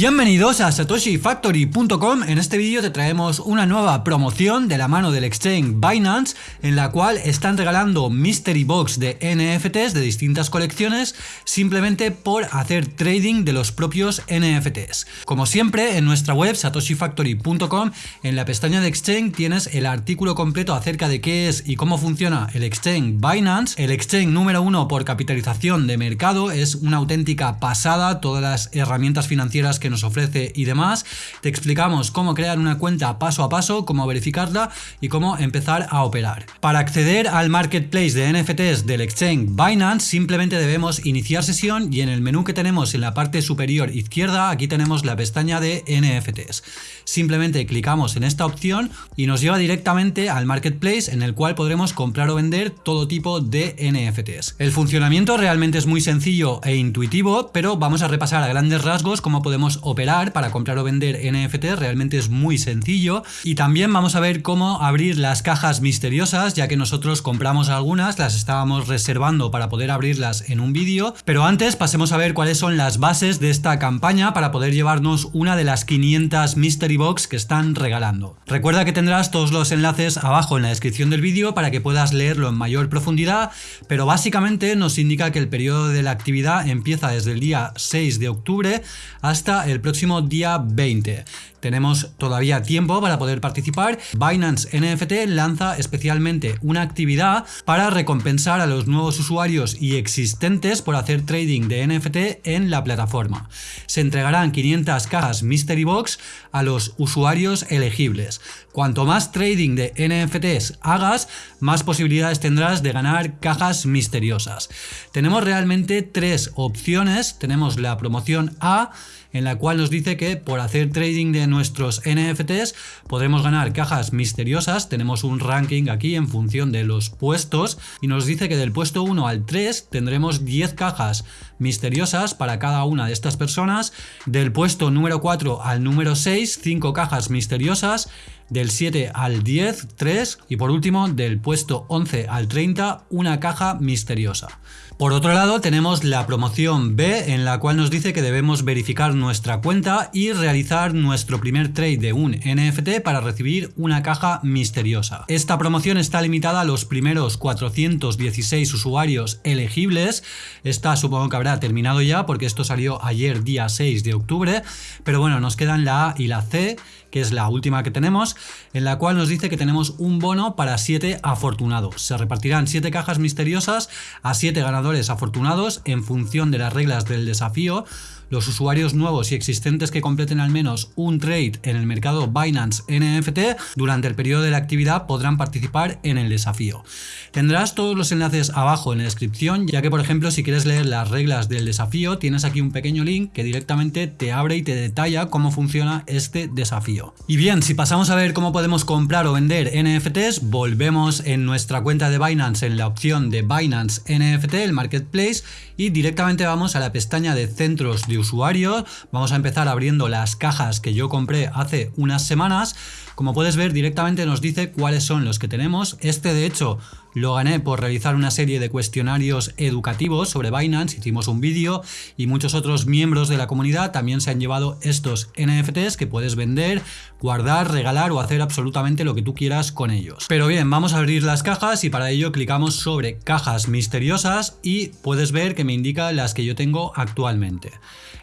Bienvenidos a satoshifactory.com, en este vídeo te traemos una nueva promoción de la mano del exchange Binance en la cual están regalando Mystery Box de NFTs de distintas colecciones simplemente por hacer trading de los propios NFTs. Como siempre en nuestra web satoshifactory.com en la pestaña de exchange tienes el artículo completo acerca de qué es y cómo funciona el exchange Binance, el exchange número uno por capitalización de mercado, es una auténtica pasada, todas las herramientas financieras que nos ofrece y demás. Te explicamos cómo crear una cuenta paso a paso, cómo verificarla y cómo empezar a operar. Para acceder al marketplace de NFTs del exchange Binance simplemente debemos iniciar sesión y en el menú que tenemos en la parte superior izquierda aquí tenemos la pestaña de NFTs. Simplemente clicamos en esta opción y nos lleva directamente al marketplace en el cual podremos comprar o vender todo tipo de NFTs. El funcionamiento realmente es muy sencillo e intuitivo, pero vamos a repasar a grandes rasgos cómo podemos operar para comprar o vender NFT, realmente es muy sencillo. Y también vamos a ver cómo abrir las cajas misteriosas, ya que nosotros compramos algunas, las estábamos reservando para poder abrirlas en un vídeo. Pero antes pasemos a ver cuáles son las bases de esta campaña para poder llevarnos una de las 500 Mystery Box que están regalando. Recuerda que tendrás todos los enlaces abajo en la descripción del vídeo para que puedas leerlo en mayor profundidad, pero básicamente nos indica que el periodo de la actividad empieza desde el día 6 de octubre hasta el próximo día 20. Tenemos todavía tiempo para poder participar. Binance NFT lanza especialmente una actividad para recompensar a los nuevos usuarios y existentes por hacer trading de NFT en la plataforma. Se entregarán 500 cajas Mystery Box a los usuarios elegibles. Cuanto más trading de NFTs hagas, más posibilidades tendrás de ganar cajas misteriosas. Tenemos realmente tres opciones. Tenemos la promoción A, en la cual nos dice que por hacer trading de nuestros NFTs podremos ganar cajas misteriosas. Tenemos un ranking aquí en función de los puestos y nos dice que del puesto 1 al 3 tendremos 10 cajas misteriosas para cada una de estas personas. Del puesto número 4 al número 6, 5 cajas misteriosas del 7 al 10, 3 y por último del puesto 11 al 30, una caja misteriosa. Por otro lado tenemos la promoción B en la cual nos dice que debemos verificar nuestra cuenta y realizar nuestro primer trade de un NFT para recibir una caja misteriosa. Esta promoción está limitada a los primeros 416 usuarios elegibles, esta supongo que habrá terminado ya porque esto salió ayer día 6 de octubre, pero bueno nos quedan la A y la C que es la última que tenemos, en la cual nos dice que tenemos un bono para 7 afortunados. Se repartirán 7 cajas misteriosas a 7 ganadores afortunados en función de las reglas del desafío los usuarios nuevos y existentes que completen al menos un trade en el mercado Binance NFT durante el periodo de la actividad podrán participar en el desafío. Tendrás todos los enlaces abajo en la descripción, ya que por ejemplo si quieres leer las reglas del desafío tienes aquí un pequeño link que directamente te abre y te detalla cómo funciona este desafío. Y bien, si pasamos a ver cómo podemos comprar o vender NFTs, volvemos en nuestra cuenta de Binance en la opción de Binance NFT, el Marketplace, y directamente vamos a la pestaña de centros de usuario. Vamos a empezar abriendo las cajas que yo compré hace unas semanas. Como puedes ver directamente nos dice cuáles son los que tenemos. Este de hecho lo gané por realizar una serie de cuestionarios educativos sobre Binance, hicimos un vídeo y muchos otros miembros de la comunidad también se han llevado estos NFTs que puedes vender, guardar, regalar o hacer absolutamente lo que tú quieras con ellos. Pero bien, vamos a abrir las cajas y para ello clicamos sobre cajas misteriosas y puedes ver que me indica las que yo tengo actualmente.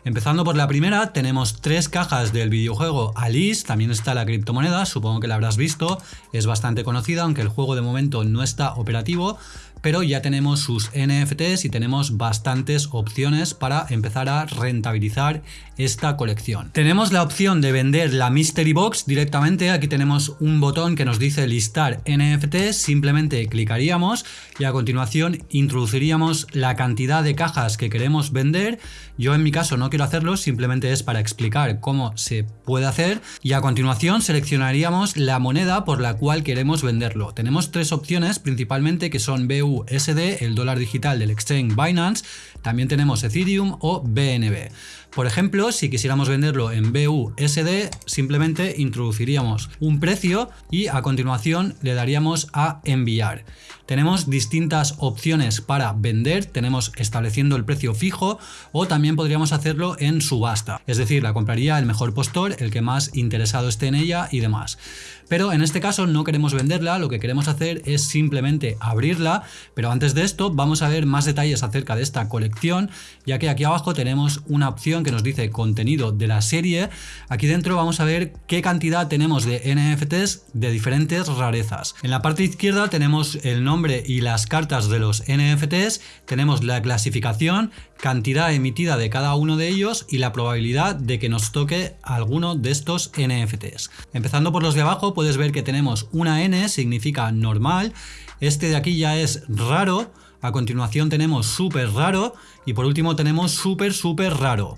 Empezando por la primera, tenemos tres cajas del videojuego Alice, también está la criptomoneda, supongo que la habrás visto, es bastante conocida, aunque el juego de momento no está operativo, pero ya tenemos sus NFTs y tenemos bastantes opciones para empezar a rentabilizar esta colección. Tenemos la opción de vender la Mystery Box directamente, aquí tenemos un botón que nos dice listar NFTs, simplemente clicaríamos y a continuación introduciríamos la cantidad de cajas que queremos vender. Yo en mi caso no quiero hacerlo, simplemente es para explicar cómo se puede hacer y a continuación seleccionaríamos la moneda por la cual queremos venderlo. Tenemos tres opciones principalmente que son BU BUSD, el dólar digital del exchange Binance, también tenemos Ethereum o BNB. Por ejemplo, si quisiéramos venderlo en BUSD, simplemente introduciríamos un precio y a continuación le daríamos a enviar. Tenemos distintas opciones para vender, tenemos estableciendo el precio fijo o también podríamos hacerlo en subasta, es decir, la compraría el mejor postor, el que más interesado esté en ella y demás. Pero en este caso no queremos venderla, lo que queremos hacer es simplemente abrirla, pero antes de esto vamos a ver más detalles acerca de esta colección, ya que aquí abajo tenemos una opción que nos dice contenido de la serie. Aquí dentro vamos a ver qué cantidad tenemos de NFTs de diferentes rarezas. En la parte izquierda tenemos el nombre y las cartas de los NFTs, tenemos la clasificación, cantidad emitida de cada uno de ellos y la probabilidad de que nos toque alguno de estos NFTs. Empezando por los de abajo puedes ver que tenemos una N, significa normal, este de aquí ya es raro, a continuación tenemos súper raro y por último tenemos súper súper raro.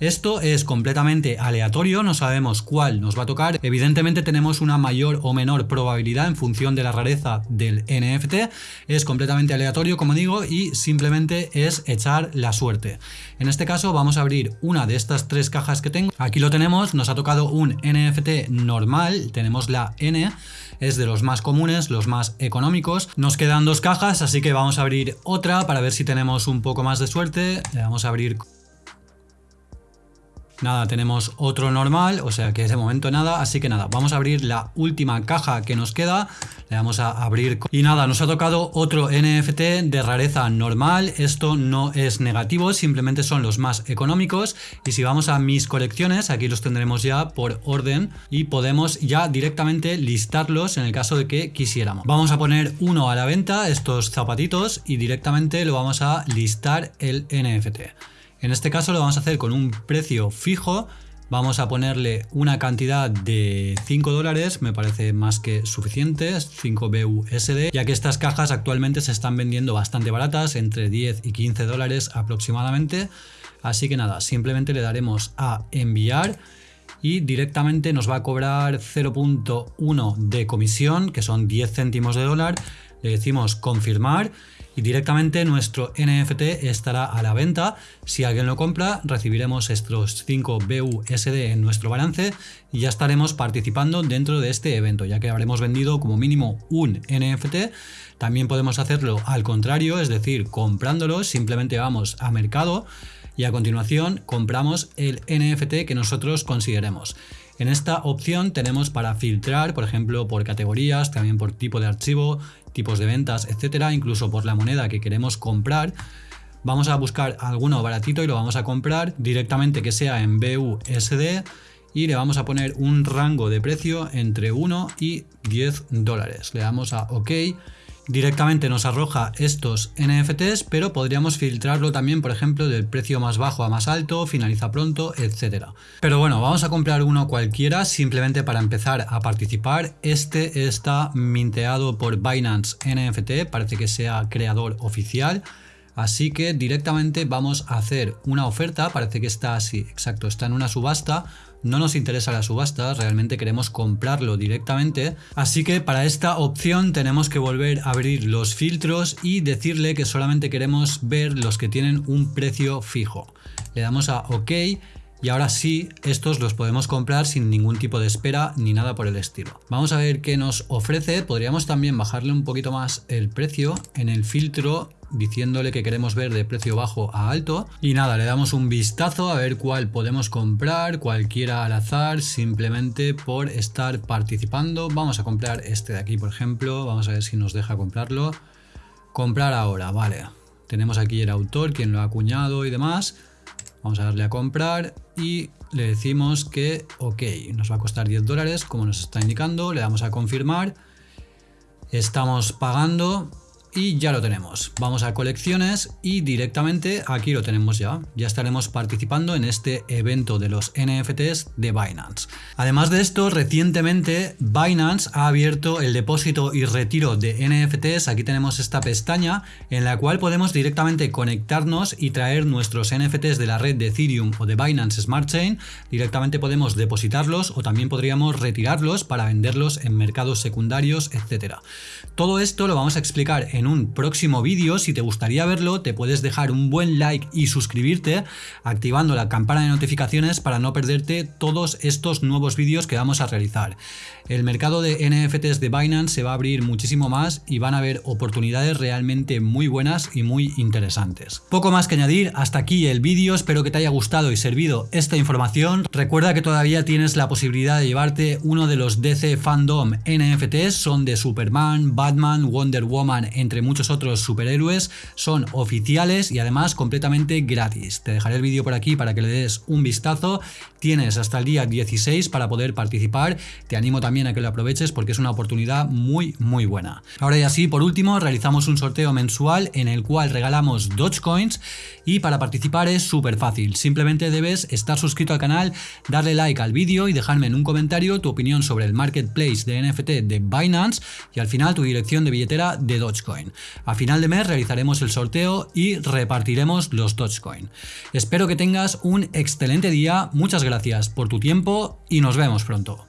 Esto es completamente aleatorio, no sabemos cuál nos va a tocar. Evidentemente tenemos una mayor o menor probabilidad en función de la rareza del NFT. Es completamente aleatorio, como digo, y simplemente es echar la suerte. En este caso vamos a abrir una de estas tres cajas que tengo. Aquí lo tenemos, nos ha tocado un NFT normal, tenemos la N, es de los más comunes, los más económicos. Nos quedan dos cajas, así que vamos a abrir otra para ver si tenemos un poco más de suerte. Le vamos a abrir Nada, tenemos otro normal, o sea que de momento nada, así que nada, vamos a abrir la última caja que nos queda, le vamos a abrir y nada, nos ha tocado otro NFT de rareza normal, esto no es negativo, simplemente son los más económicos y si vamos a mis colecciones, aquí los tendremos ya por orden y podemos ya directamente listarlos en el caso de que quisiéramos. Vamos a poner uno a la venta, estos zapatitos y directamente lo vamos a listar el NFT. En este caso lo vamos a hacer con un precio fijo. Vamos a ponerle una cantidad de 5 dólares, me parece más que suficiente, 5 BUSD, ya que estas cajas actualmente se están vendiendo bastante baratas, entre 10 y 15 dólares aproximadamente. Así que nada, simplemente le daremos a enviar y directamente nos va a cobrar 0.1 de comisión, que son 10 céntimos de dólar. Le decimos confirmar y directamente nuestro NFT estará a la venta. Si alguien lo compra, recibiremos estos 5 BUSD en nuestro balance y ya estaremos participando dentro de este evento, ya que habremos vendido como mínimo un NFT. También podemos hacerlo al contrario, es decir, comprándolo, simplemente vamos a mercado y a continuación compramos el NFT que nosotros consideremos. En esta opción tenemos para filtrar, por ejemplo, por categorías, también por tipo de archivo, tipos de ventas, etcétera, incluso por la moneda que queremos comprar. Vamos a buscar alguno baratito y lo vamos a comprar directamente que sea en BUSD y le vamos a poner un rango de precio entre 1 y 10 dólares. Le damos a OK directamente nos arroja estos NFTs, pero podríamos filtrarlo también, por ejemplo, del precio más bajo a más alto, finaliza pronto, etc. Pero bueno, vamos a comprar uno cualquiera simplemente para empezar a participar. Este está minteado por Binance NFT, parece que sea creador oficial. Así que directamente vamos a hacer una oferta, parece que está así, exacto, está en una subasta, no nos interesa la subasta, realmente queremos comprarlo directamente, así que para esta opción tenemos que volver a abrir los filtros y decirle que solamente queremos ver los que tienen un precio fijo. Le damos a OK y ahora sí, estos los podemos comprar sin ningún tipo de espera ni nada por el estilo. Vamos a ver qué nos ofrece. Podríamos también bajarle un poquito más el precio en el filtro diciéndole que queremos ver de precio bajo a alto y nada, le damos un vistazo a ver cuál podemos comprar, cualquiera al azar, simplemente por estar participando. Vamos a comprar este de aquí, por ejemplo, vamos a ver si nos deja comprarlo. Comprar ahora, vale. Tenemos aquí el autor, quien lo ha acuñado y demás. Vamos a darle a comprar y le decimos que ok, nos va a costar 10 dólares como nos está indicando, le damos a confirmar, estamos pagando y ya lo tenemos. Vamos a colecciones y directamente aquí lo tenemos ya. Ya estaremos participando en este evento de los NFTs de Binance. Además de esto, recientemente Binance ha abierto el depósito y retiro de NFTs. Aquí tenemos esta pestaña en la cual podemos directamente conectarnos y traer nuestros NFTs de la red de Ethereum o de Binance Smart Chain. Directamente podemos depositarlos o también podríamos retirarlos para venderlos en mercados secundarios, etcétera. Todo esto lo vamos a explicar en en un próximo vídeo. Si te gustaría verlo, te puedes dejar un buen like y suscribirte activando la campana de notificaciones para no perderte todos estos nuevos vídeos que vamos a realizar. El mercado de NFTs de Binance se va a abrir muchísimo más y van a haber oportunidades realmente muy buenas y muy interesantes. Poco más que añadir, hasta aquí el vídeo, espero que te haya gustado y servido esta información. Recuerda que todavía tienes la posibilidad de llevarte uno de los DC Fandom NFTs, son de Superman, Batman, Wonder Woman, entre muchos otros superhéroes, son oficiales y además completamente gratis. Te dejaré el vídeo por aquí para que le des un vistazo, tienes hasta el día 16 para poder participar, te animo también a que lo aproveches porque es una oportunidad muy muy buena. Ahora y así, por último, realizamos un sorteo mensual en el cual regalamos Dogecoins y para participar es súper fácil. Simplemente debes estar suscrito al canal, darle like al vídeo y dejarme en un comentario tu opinión sobre el marketplace de NFT de Binance y al final tu dirección de billetera de A final de mes realizaremos el sorteo y repartiremos los Dogecoin. Espero que tengas un excelente día, muchas gracias por tu tiempo y nos vemos pronto.